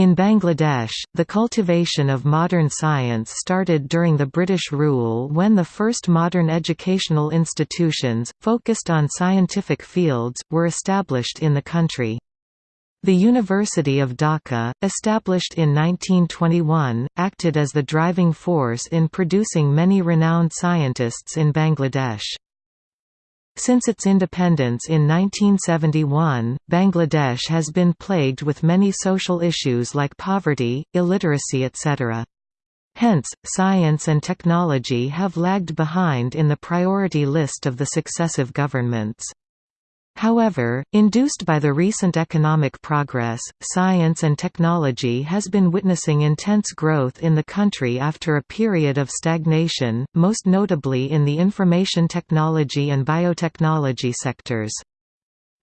In Bangladesh, the cultivation of modern science started during the British rule when the first modern educational institutions, focused on scientific fields, were established in the country. The University of Dhaka, established in 1921, acted as the driving force in producing many renowned scientists in Bangladesh. Since its independence in 1971, Bangladesh has been plagued with many social issues like poverty, illiteracy etc. Hence, science and technology have lagged behind in the priority list of the successive governments. However, induced by the recent economic progress, science and technology has been witnessing intense growth in the country after a period of stagnation, most notably in the information technology and biotechnology sectors.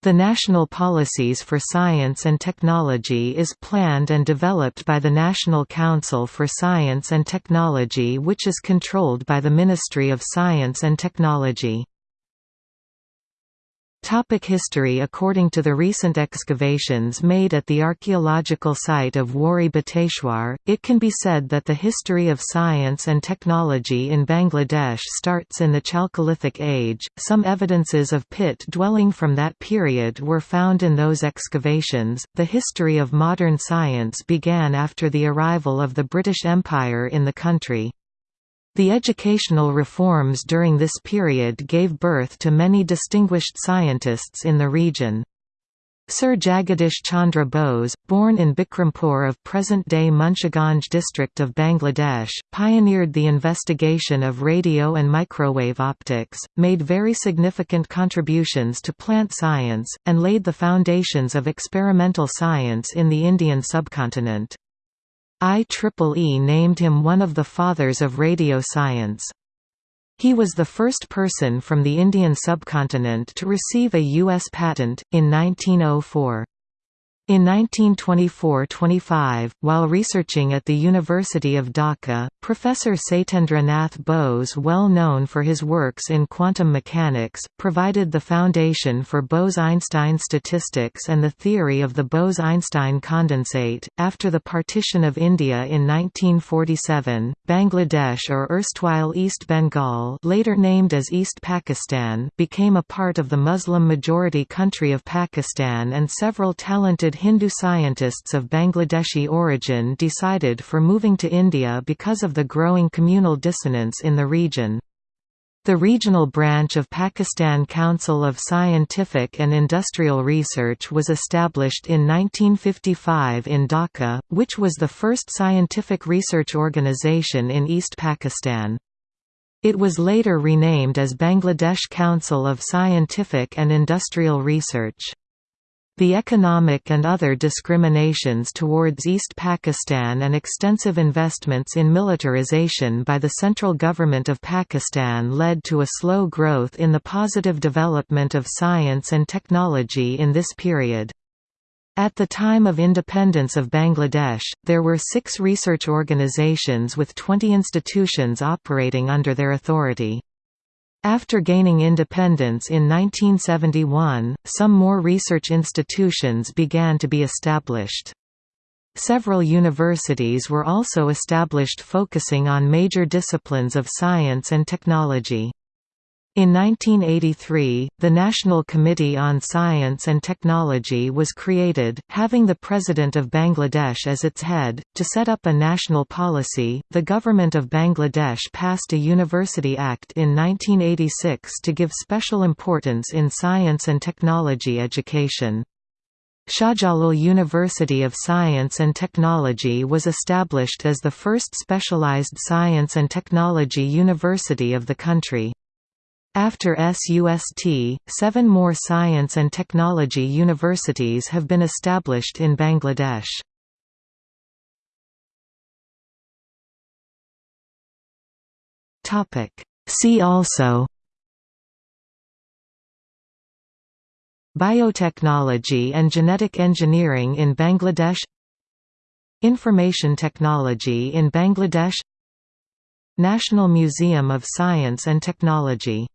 The national policies for science and technology is planned and developed by the National Council for Science and Technology which is controlled by the Ministry of Science and Technology. Topic history According to the recent excavations made at the archaeological site of Wari Bateshwar, it can be said that the history of science and technology in Bangladesh starts in the Chalcolithic age. Some evidences of pit dwelling from that period were found in those excavations. The history of modern science began after the arrival of the British Empire in the country. The educational reforms during this period gave birth to many distinguished scientists in the region. Sir Jagadish Chandra Bose, born in Bikrampur of present-day Munshiganj district of Bangladesh, pioneered the investigation of radio and microwave optics, made very significant contributions to plant science, and laid the foundations of experimental science in the Indian subcontinent. IEEE named him one of the fathers of radio science. He was the first person from the Indian subcontinent to receive a U.S. patent, in 1904. In 1924–25, while researching at the University of Dhaka, Professor Satyendra Nath Bose well known for his works in quantum mechanics, provided the foundation for Bose–Einstein statistics and the theory of the Bose–Einstein condensate. After the partition of India in 1947, Bangladesh or erstwhile East Bengal later named as East Pakistan became a part of the Muslim-majority country of Pakistan and several talented Hindu scientists of Bangladeshi origin decided for moving to India because of the growing communal dissonance in the region. The regional branch of Pakistan Council of Scientific and Industrial Research was established in 1955 in Dhaka, which was the first scientific research organization in East Pakistan. It was later renamed as Bangladesh Council of Scientific and Industrial Research. The economic and other discriminations towards East Pakistan and extensive investments in militarization by the central government of Pakistan led to a slow growth in the positive development of science and technology in this period. At the time of independence of Bangladesh, there were six research organizations with 20 institutions operating under their authority. After gaining independence in 1971, some more research institutions began to be established. Several universities were also established focusing on major disciplines of science and technology. In 1983, the National Committee on Science and Technology was created, having the President of Bangladesh as its head. To set up a national policy, the Government of Bangladesh passed a University Act in 1986 to give special importance in science and technology education. Shahjalal University of Science and Technology was established as the first specialized science and technology university of the country. After SUST, seven more science and technology universities have been established in Bangladesh. See also Biotechnology and genetic engineering in Bangladesh Information technology in Bangladesh National Museum of Science and Technology